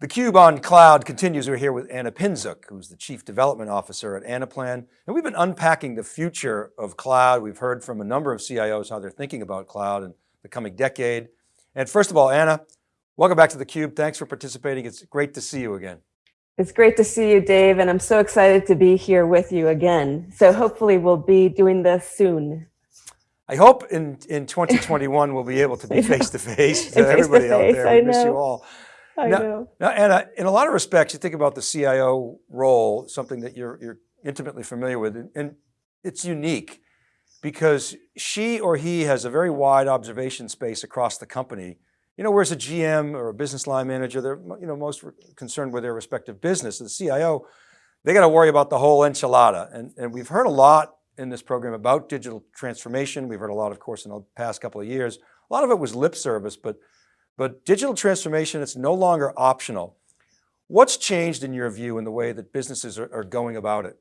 theCUBE on cloud continues. We're here with Anna Pinczuk, who's the Chief Development Officer at Anaplan. And we've been unpacking the future of cloud. We've heard from a number of CIOs how they're thinking about cloud in the coming decade. And first of all, Anna, welcome back to the Cube. Thanks for participating. It's great to see you again. It's great to see you, Dave, and I'm so excited to be here with you again. So hopefully we'll be doing this soon. I hope in, in 2021 we'll be able to be face to face. Everybody out there, we miss you all. I now, know. Now, Anna, in a lot of respects, you think about the CIO role, something that you're, you're intimately familiar with, and it's unique because she or he has a very wide observation space across the company. You know, whereas a GM or a business line manager, they're you know, most concerned with their respective business. The CIO, they got to worry about the whole enchilada. And, and we've heard a lot in this program about digital transformation. We've heard a lot, of course, in the past couple of years. A lot of it was lip service, but but digital transformation, it's no longer optional. What's changed in your view in the way that businesses are, are going about it?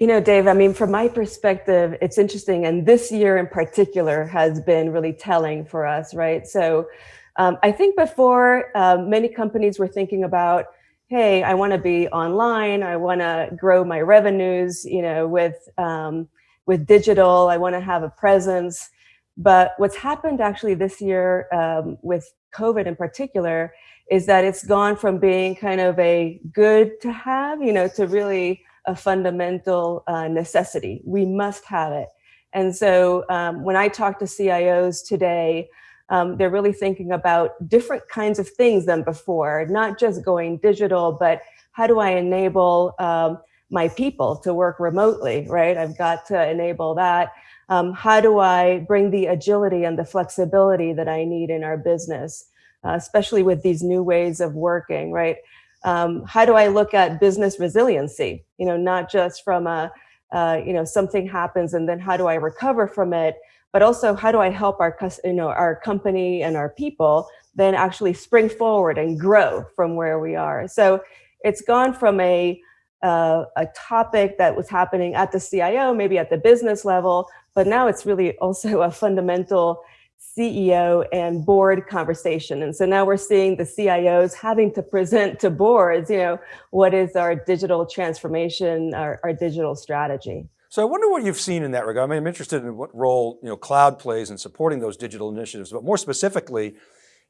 You know, Dave, I mean, from my perspective, it's interesting. And this year in particular has been really telling for us, right? So um, I think before uh, many companies were thinking about, hey, I want to be online. I want to grow my revenues, you know, with, um, with digital. I want to have a presence. But what's happened actually this year um, with COVID in particular is that it's gone from being kind of a good to have, you know, to really a fundamental uh, necessity. We must have it. And so um, when I talk to CIOs today, um, they're really thinking about different kinds of things than before, not just going digital, but how do I enable um, my people to work remotely, right? I've got to enable that um, how do I bring the agility and the flexibility that I need in our business, uh, especially with these new ways of working, right? Um, how do I look at business resiliency? You know, not just from a, uh, you know, something happens and then how do I recover from it, but also how do I help our, you know, our company and our people then actually spring forward and grow from where we are. So it's gone from a, uh, a topic that was happening at the CIO, maybe at the business level, but now it's really also a fundamental CEO and board conversation. And so now we're seeing the CIOs having to present to boards, you know, what is our digital transformation, our, our digital strategy. So I wonder what you've seen in that regard. I mean, I'm interested in what role, you know, cloud plays in supporting those digital initiatives, but more specifically,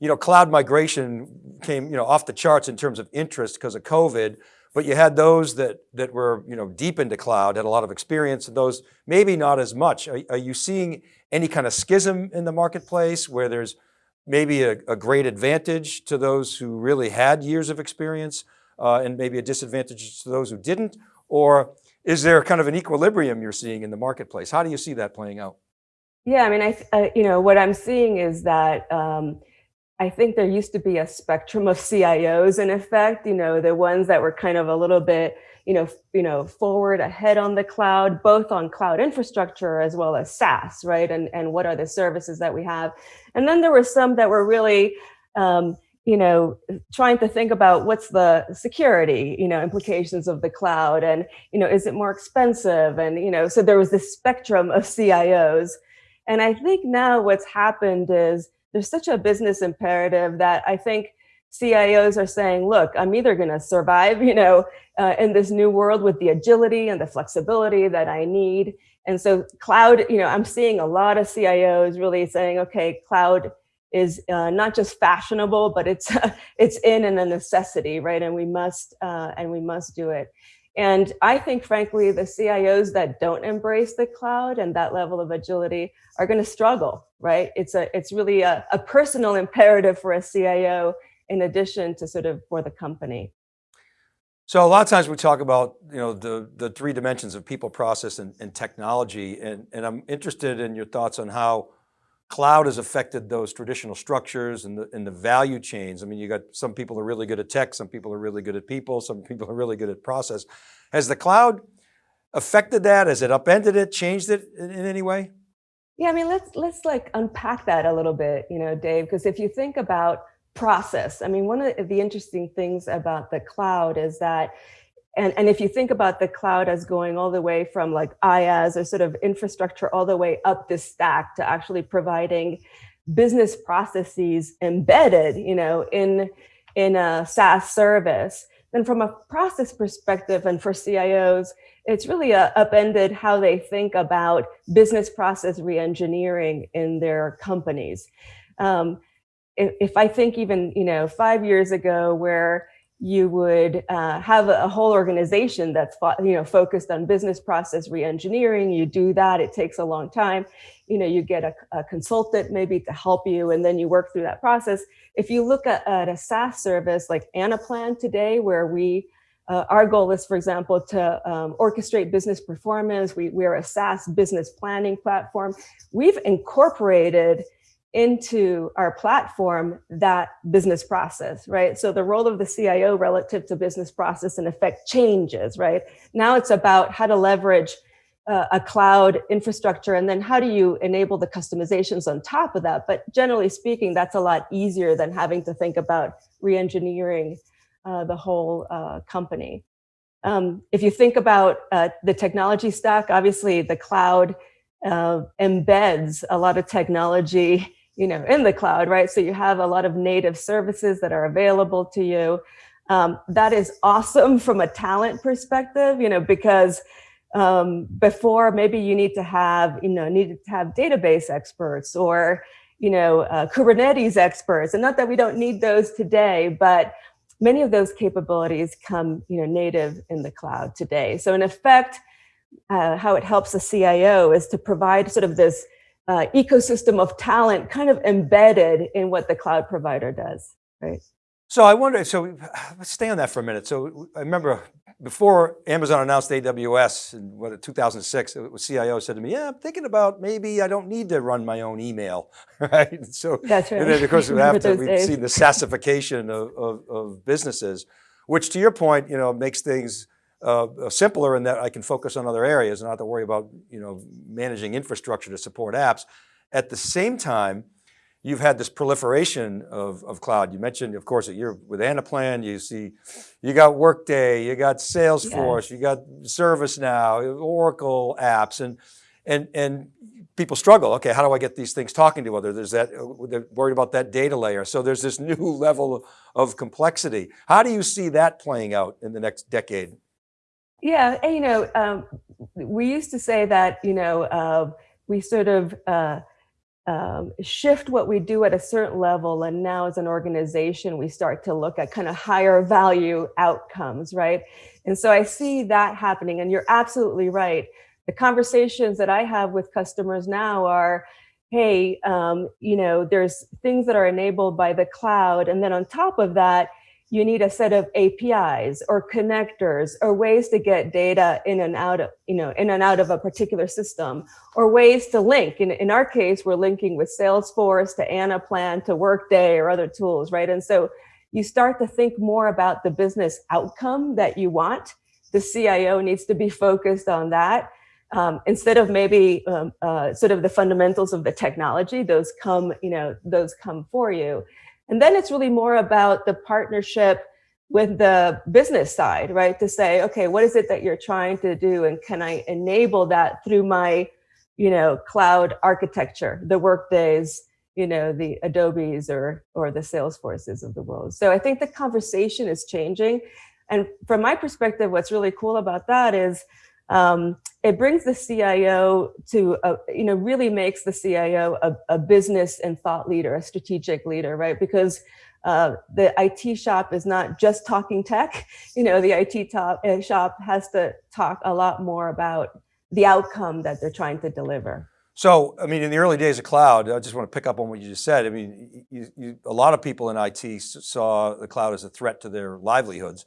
you know, cloud migration came, you know, off the charts in terms of interest because of COVID. But you had those that, that were you know, deep into cloud, had a lot of experience, and those maybe not as much. Are, are you seeing any kind of schism in the marketplace where there's maybe a, a great advantage to those who really had years of experience uh, and maybe a disadvantage to those who didn't? Or is there kind of an equilibrium you're seeing in the marketplace? How do you see that playing out? Yeah, I mean, I, uh, you know, what I'm seeing is that um, I think there used to be a spectrum of CIOs in effect, you know, the ones that were kind of a little bit, you know, you know, forward ahead on the cloud, both on cloud infrastructure as well as SaaS, right? And, and what are the services that we have? And then there were some that were really, um, you know, trying to think about what's the security, you know, implications of the cloud and, you know, is it more expensive? And, you know, so there was this spectrum of CIOs. And I think now what's happened is there's such a business imperative that I think CIOs are saying, look, I'm either going to survive, you know, uh, in this new world with the agility and the flexibility that I need. And so cloud, you know, I'm seeing a lot of CIOs really saying, okay, cloud is uh, not just fashionable, but it's it's in and a necessity, right? And we must uh, and we must do it. And I think, frankly, the CIOs that don't embrace the cloud and that level of agility are going to struggle, right? It's a it's really a, a personal imperative for a CIO in addition to sort of for the company. So a lot of times we talk about, you know, the, the three dimensions of people, process, and, and technology. And, and I'm interested in your thoughts on how cloud has affected those traditional structures and the, and the value chains. I mean, you got some people are really good at tech, some people are really good at people, some people are really good at process. Has the cloud affected that? Has it upended it, changed it in, in any way? Yeah, I mean, let's let's like unpack that a little bit, you know, Dave, because if you think about process, I mean, one of the interesting things about the cloud is that and, and if you think about the cloud as going all the way from like IaaS or sort of infrastructure all the way up the stack to actually providing business processes embedded, you know, in in a SaaS service, then from a process perspective and for CIOs, it's really uh, upended how they think about business process reengineering in their companies. Um, if, if, I think even, you know, five years ago where you would uh, have a, whole organization that's you know focused on business process reengineering. You do that; it takes a long time. You know, you get a, a consultant maybe to help you, and then you work through that process. If you look at, at a SaaS service like Anaplan today, where we uh, our goal is, for example, to um, orchestrate business performance. We, we're a SaaS business planning platform. We've incorporated into our platform that business process, right? So the role of the CIO relative to business process in effect changes, right? Now it's about how to leverage uh, a cloud infrastructure and then how do you enable the customizations on top of that? But generally speaking, that's a lot easier than having to think about re-engineering uh, the whole uh, company. Um, if you think about uh, the technology stack, obviously the cloud uh, embeds a lot of technology you know, in the cloud, right? So you have a lot of native services that are available to you. Um, that is awesome from a talent perspective, you know, because um, before maybe you need to have, you know, needed to have database experts or, you know, uh, Kubernetes experts. And not that we don't need those today, but many of those capabilities come, you know, native in the cloud today. So in effect, uh, how it helps a CIO is to provide sort of this uh, ecosystem of talent kind of embedded in what the cloud provider does, right? So I wonder, so let's stay on that for a minute. So I remember before Amazon announced AWS in what, 2006, the CIO said to me, yeah, I'm thinking about maybe I don't need to run my own email, right? So, That's right. And then of course we have to, we've seen the sassification of, of, of businesses, which to your point, you know, makes things uh, uh, simpler in that I can focus on other areas and not have to worry about you know, managing infrastructure to support apps. At the same time, you've had this proliferation of, of cloud. You mentioned, of course, that you're with Anaplan, you see, you got Workday, you got Salesforce, yes. you got ServiceNow, Oracle apps, and, and, and people struggle. Okay, how do I get these things talking to other? There's that, they're worried about that data layer. So there's this new level of complexity. How do you see that playing out in the next decade? Yeah, and, you know, um, we used to say that, you know, uh, we sort of uh, um, shift what we do at a certain level. And now as an organization, we start to look at kind of higher value outcomes, right? And so I see that happening and you're absolutely right. The conversations that I have with customers now are, hey, um, you know, there's things that are enabled by the cloud. And then on top of that, you need a set of APIs or connectors or ways to get data in and out of, you know, in and out of a particular system or ways to link. In, in our case, we're linking with Salesforce to Anaplan to Workday or other tools, right? And so you start to think more about the business outcome that you want. The CIO needs to be focused on that. Um, instead of maybe um, uh, sort of the fundamentals of the technology, those come, you know, those come for you. And then it's really more about the partnership with the business side, right? To say, okay, what is it that you're trying to do? And can I enable that through my, you know, cloud architecture, the workdays, you know, the Adobes or, or the Salesforces of the world. So I think the conversation is changing. And from my perspective, what's really cool about that is um, it brings the CIO to, a, you know, really makes the CIO a, a, business and thought leader, a strategic leader, right? Because uh, the IT shop is not just talking tech, you know, the IT top, uh, shop has to talk a lot more about the outcome that they're trying to deliver. So, I mean, in the early days of cloud, I just want to pick up on what you just said. I mean, you, you, a lot of people in IT saw the cloud as a threat to their livelihoods.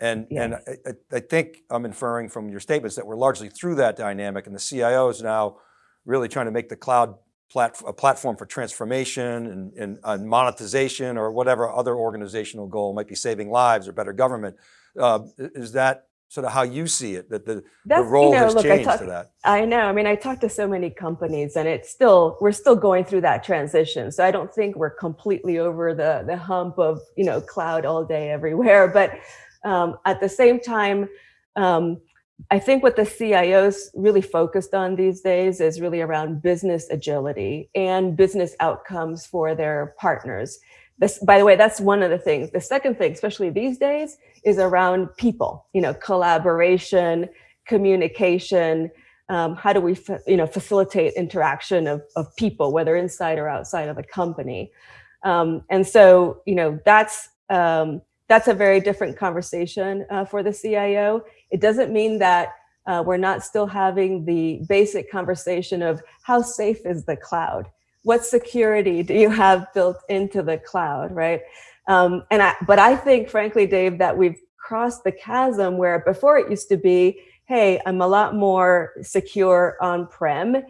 And, yes. and I, I, think I'm inferring from your statements that we're largely through that dynamic and the CIO is now really trying to make the cloud plat a platform for transformation and, and, and, monetization or whatever other organizational goal might be saving lives or better government. Uh, is that sort of how you see it, that the, the role you know, has look, changed talk, to that? I know, I mean, I talk to so many companies and it's still, we're still going through that transition. So I don't think we're completely over the, the hump of, you know, cloud all day everywhere, but um, at the same time, um, I think what the CIOs really focused on these days is really around business agility and business outcomes for their partners. this, by the way, that's one of the things. The second thing, especially these days, is around people, you know, collaboration, communication, um, how do we, you know, facilitate interaction of, of people, whether inside or outside of a company. Um, and so, you know, that's, um, that's a very different conversation uh, for the CIO. It doesn't mean that uh, we're not still having the basic conversation of how safe is the cloud? What security do you have built into the cloud, right? Um, and I, but I think, frankly, Dave, that we've crossed the chasm where before it used to be, hey, I'm a lot more secure on-prem.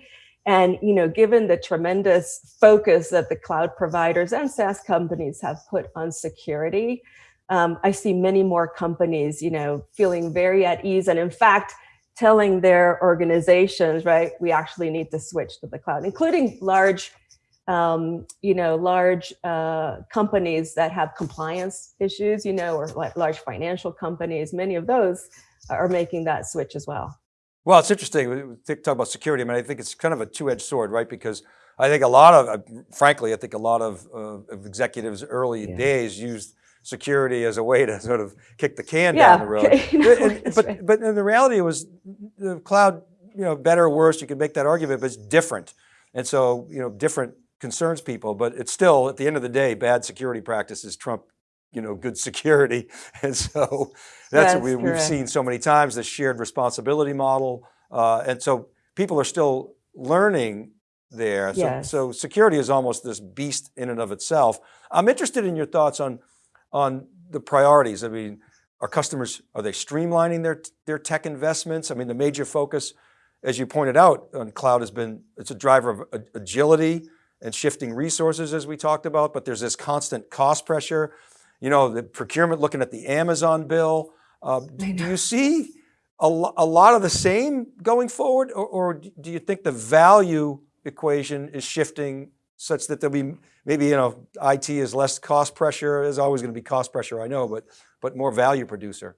And you know, given the tremendous focus that the cloud providers and SaaS companies have put on security, um, I see many more companies, you know, feeling very at ease. And in fact, telling their organizations, right, we actually need to switch to the cloud, including large, um, you know, large uh, companies that have compliance issues, you know, or like large financial companies, many of those are making that switch as well. Well, it's interesting, we talk about security, I mean, I think it's kind of a two-edged sword, right? Because I think a lot of, uh, frankly, I think a lot of, uh, of executives early yeah. days used security as a way to sort of kick the can yeah. down the road. and, but, right. but in the reality was the cloud, you know, better or worse, you could make that argument, but it's different. And so, you know, different concerns people, but it's still, at the end of the day, bad security practices trump you know, good security. And so that's, that's what we, have seen so many times, the shared responsibility model. Uh, and so people are still learning there. So, yes. so security is almost this beast in and of itself. I'm interested in your thoughts on, on the priorities. I mean, are customers, are they streamlining their, their tech investments? I mean, the major focus, as you pointed out on cloud has been, it's a driver of agility and shifting resources as we talked about, but there's this constant cost pressure you know, the procurement looking at the Amazon bill. Uh, do you see a, a, lot of the same going forward or, or, do you think the value equation is shifting such that there'll be maybe, you know, IT is less cost pressure, there's always going to be cost pressure, I know, but, but more value producer?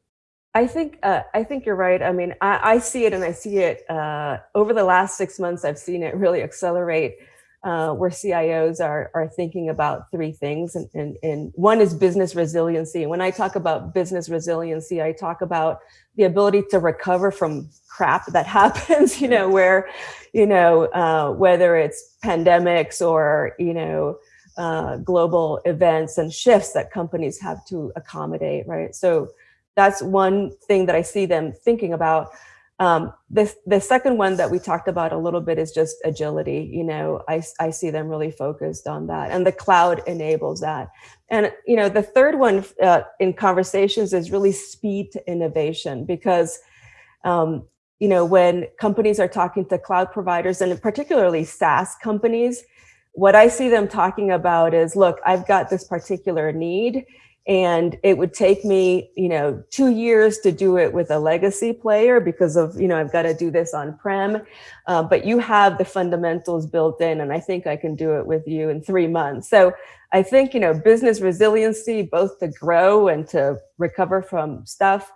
I think uh, I think you're right. I mean, I, I see it and I see it uh, over the last six months. I've seen it really accelerate uh, where CIOs are, are thinking about three things. And, and, and one is business resiliency. When I talk about business resiliency, I talk about the ability to recover from crap that happens, you know, where, you know, uh, whether it's pandemics or, you know, uh, global events and shifts that companies have to accommodate, right? So that's one thing that I see them thinking about. Um, the, the second one that we talked about a little bit is just agility. You know, I, I see them really focused on that and the cloud enables that. And, you know, the third one uh, in conversations is really speed to innovation because, um, you know, when companies are talking to cloud providers and particularly SaaS companies, what I see them talking about is, look, I've got this particular need and it would take me, you know, two years to do it with a legacy player because of, you know, I've got to do this on prem, uh, but you have the fundamentals built in and I think I can do it with you in three months. So I think, you know, business resiliency, both to grow and to recover from stuff,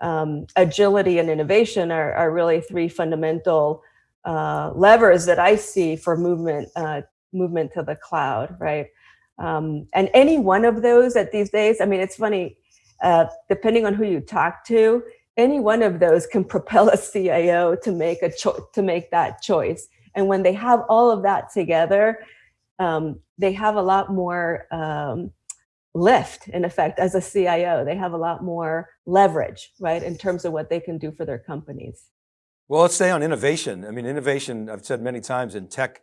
um, agility and innovation are, are really three fundamental uh, levers that I see for movement, uh, movement to the cloud, right? Um, and any one of those at these days, I mean, it's funny, uh, depending on who you talk to, any one of those can propel a CIO to make a to make that choice. And when they have all of that together, um, they have a lot more um, lift in effect as a CIO. They have a lot more leverage, right, in terms of what they can do for their companies. Well, let's stay on innovation. I mean, innovation, I've said many times in tech,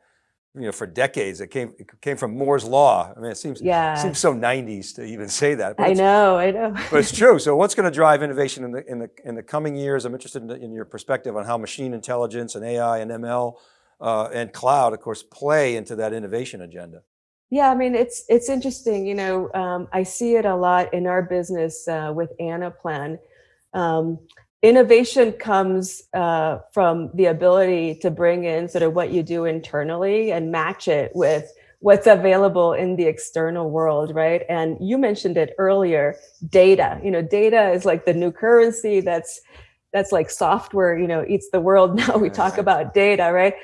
you know, for decades. It came it came from Moore's law. I mean, it seems yeah. it seems so 90s to even say that. I know, I know. but it's true. So what's going to drive innovation in the in the in the coming years? I'm interested in, in your perspective on how machine intelligence and AI and ML uh, and cloud, of course, play into that innovation agenda. Yeah, I mean, it's it's interesting. You know, um, I see it a lot in our business uh, with Anaplan. Um, innovation comes uh, from the ability to bring in sort of what you do internally and match it with what's available in the external world, right? And you mentioned it earlier, data. You know, data is like the new currency that's that's like software, you know, eats the world. Now we talk about data, right?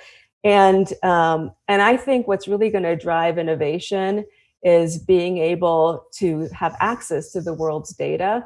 And um, and I think what's really going to drive innovation is being able to have access to the world's data.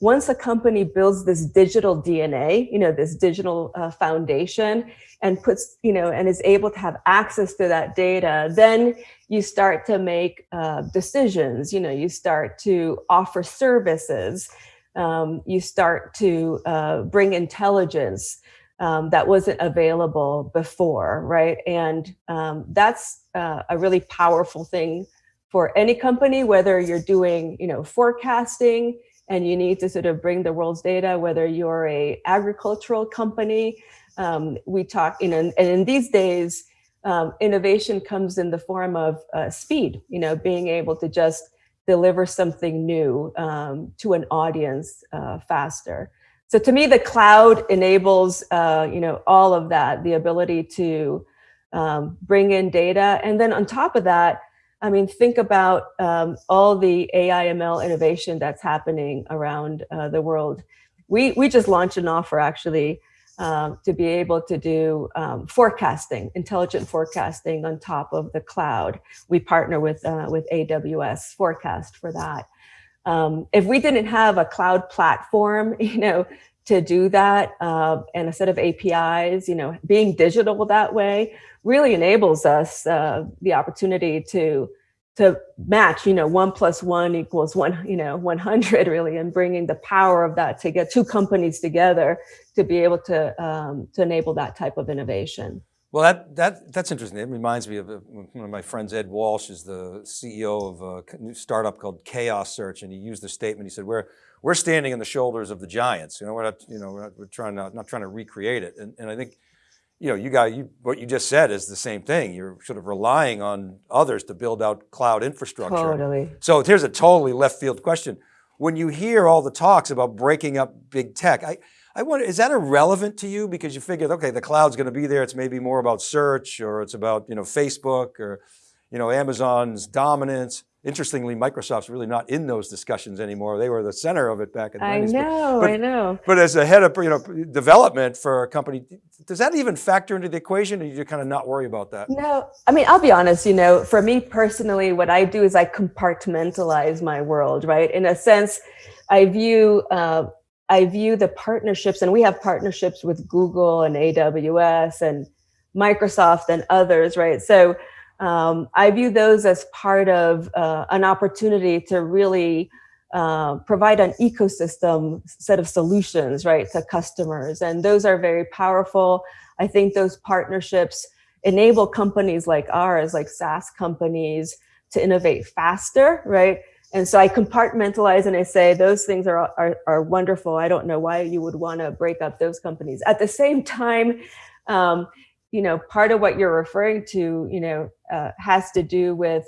Once a company builds this digital DNA, you know, this digital uh, foundation and puts, you know, and is able to have access to that data, then you start to make uh, decisions, you know, you start to offer services, um, you start to uh, bring intelligence um, that wasn't available before, right? And um, that's uh, a really powerful thing for any company, whether you're doing, you know, forecasting and you need to sort of bring the world's data, whether you're a agricultural company. Um, we talk, you know, and in these days, um, innovation comes in the form of uh, speed, you know, being able to just deliver something new um, to an audience uh, faster. So to me, the cloud enables, uh, you know, all of that, the ability to um, bring in data. And then on top of that, I mean, think about um, all the AI ML innovation that's happening around uh, the world. We, we just launched an offer actually um, to be able to do um, forecasting, intelligent forecasting on top of the cloud. We partner with, uh, with AWS Forecast for that. Um, if we didn't have a cloud platform, you know, to do that uh, and a set of APIs, you know, being digital that way really enables us uh, the opportunity to to match, you know, one plus one equals one, you know, 100 really, and bringing the power of that to get two companies together to be able to um, to enable that type of innovation. Well, that, that, that's interesting. It reminds me of one of my friends, Ed Walsh is the CEO of a new startup called Chaos Search. And he used the statement, he said, we're, we're standing on the shoulders of the giants. You know, we're not, you know, we're, not, we're trying to, not trying to recreate it. And, and I think, you know, you got, you, what you just said is the same thing. You're sort of relying on others to build out cloud infrastructure. Totally. So here's a totally left field question. When you hear all the talks about breaking up big tech, I, I wonder, is that irrelevant to you? Because you figured, okay, the cloud's going to be there. It's maybe more about search or it's about, you know, Facebook or, you know, Amazon's dominance. Interestingly, Microsoft's really not in those discussions anymore. They were the center of it back in the I 90s. know, but, I know. But as a head of, you know, development for a company, does that even factor into the equation or you kind of not worry about that? No, I mean, I'll be honest, you know, for me personally, what I do is I compartmentalize my world, right? In a sense, I view uh, I view the partnerships, and we have partnerships with Google and AWS and Microsoft and others, right? So um, I view those as part of uh, an opportunity to really uh, provide an ecosystem set of solutions, right, to customers. And those are very powerful. I think those partnerships enable companies like ours, like SaaS companies, to innovate faster, right? And so I compartmentalize and I say, those things are, are, are wonderful. I don't know why you would want to break up those companies. At the same time, um, you know, part of what you're referring to, you know, uh, has to do with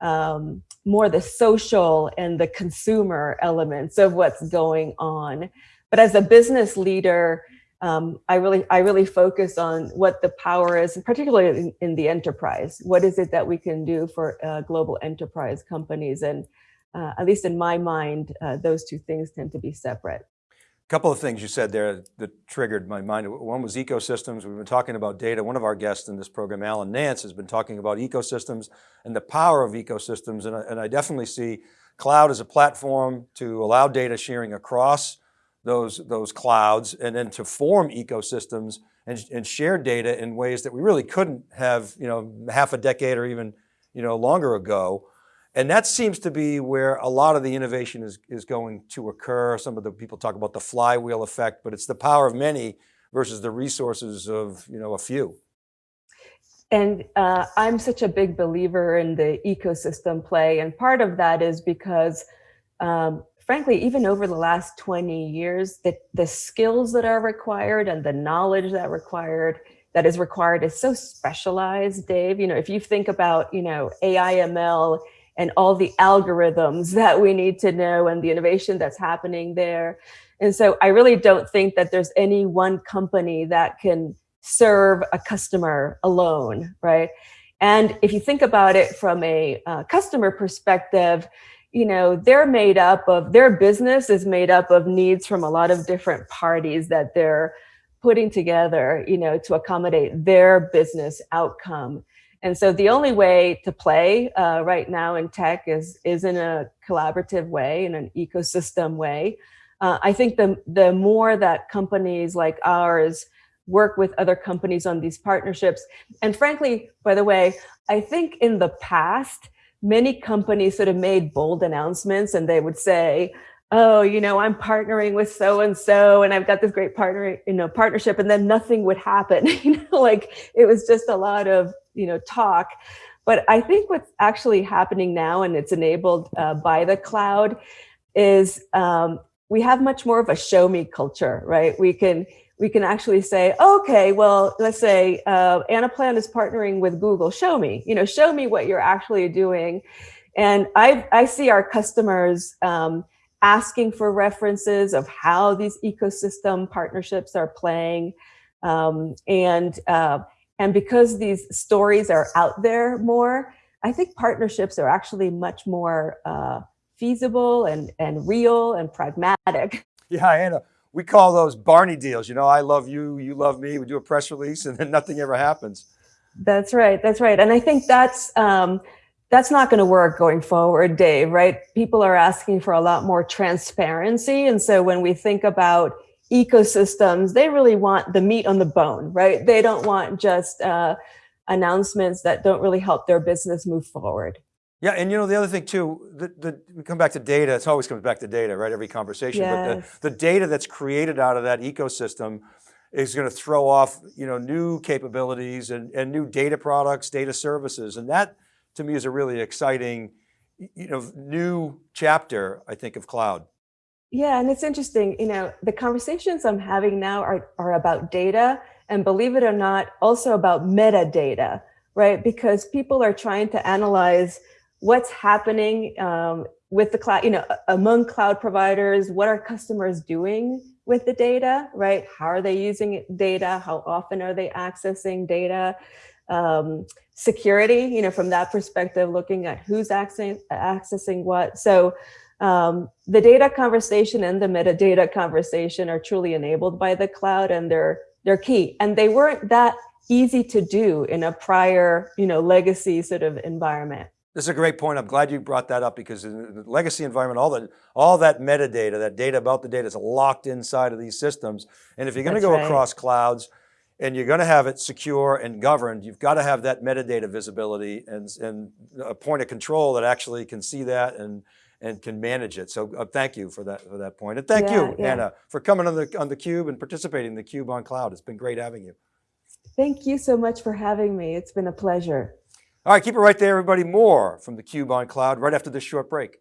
um, more the social and the consumer elements of what's going on. But as a business leader, um, I really, I really focus on what the power is, particularly in, in, the enterprise. What is it that we can do for uh, global enterprise companies? And uh, at least in my mind, uh, those two things tend to be separate. A couple of things you said there that triggered my mind. One was ecosystems. We've been talking about data. One of our guests in this program, Alan Nance, has been talking about ecosystems and the power of ecosystems. And I, and I definitely see cloud as a platform to allow data sharing across those, those clouds and then to form ecosystems and, and share data in ways that we really couldn't have, you know, half a decade or even, you know, longer ago. And that seems to be where a lot of the innovation is, is going to occur. Some of the people talk about the flywheel effect, but it's the power of many versus the resources of you know, a few. And uh, I'm such a big believer in the ecosystem play. And part of that is because, um, frankly, even over the last 20 years, the, the skills that are required and the knowledge that required that is required is so specialized, Dave. You know, if you think about, you know, AI, ML, and all the algorithms that we need to know and the innovation that's happening there. And so I really don't think that there's any one company that can serve a customer alone, right? And if you think about it from a uh, customer perspective, you know, they're made up of, their business is made up of needs from a lot of different parties that they're putting together, you know, to accommodate their business outcome. And so the only way to play uh, right now in tech is, is in a collaborative way, in an ecosystem way. Uh, I think the, the more that companies like ours work with other companies on these partnerships, and frankly, by the way, I think in the past, many companies sort of made bold announcements and they would say, oh, you know, I'm partnering with so and so, and I've got this great partner, you know, partnership, and then nothing would happen. you know, like it was just a lot of you know talk. But I think what's actually happening now, and it's enabled uh, by the cloud, is um, we have much more of a show me culture, right? We can we can actually say, okay, well, let's say uh, Anaplan is partnering with Google. Show me, you know, show me what you're actually doing. And I I see our customers. Um, asking for references of how these ecosystem partnerships are playing. Um, and, uh, and because these stories are out there more, I think partnerships are actually much more uh, feasible and, and real and pragmatic. Yeah, Anna, we call those Barney deals. You know, I love you, you love me. We do a press release and then nothing ever happens. That's right. That's right. And I think that's, um, that's not going to work going forward, Dave, right? People are asking for a lot more transparency. And so when we think about ecosystems, they really want the meat on the bone, right? They don't want just uh, announcements that don't really help their business move forward. Yeah, and you know, the other thing too, the, the, we come back to data, it always comes back to data, right? Every conversation, yes. but the, the data that's created out of that ecosystem is going to throw off, you know, new capabilities and, and new data products, data services. And that, to me is a really exciting, you know, new chapter, I think, of cloud. Yeah, and it's interesting, you know, the conversations I'm having now are, are about data and believe it or not, also about metadata, right? Because people are trying to analyze what's happening um, with the cloud, you know, among cloud providers, what are customers doing with the data, right? How are they using data? How often are they accessing data? Um, security, you know, from that perspective, looking at who's accessing, accessing what. So um, the data conversation and the metadata conversation are truly enabled by the cloud and they're, they're key. And they weren't that easy to do in a prior, you know, legacy sort of environment. This is a great point. I'm glad you brought that up because in the legacy environment, all that, all that metadata, that data about the data is locked inside of these systems. And if you're going to go right. across clouds, and you're going to have it secure and governed, you've got to have that metadata visibility and, and a point of control that actually can see that and, and can manage it. So uh, thank you for that, for that point. And thank yeah, you, yeah. Anna, for coming on the, on the Cube and participating in the Cube on Cloud. It's been great having you. Thank you so much for having me. It's been a pleasure. All right, keep it right there, everybody. More from the Cube on Cloud right after this short break.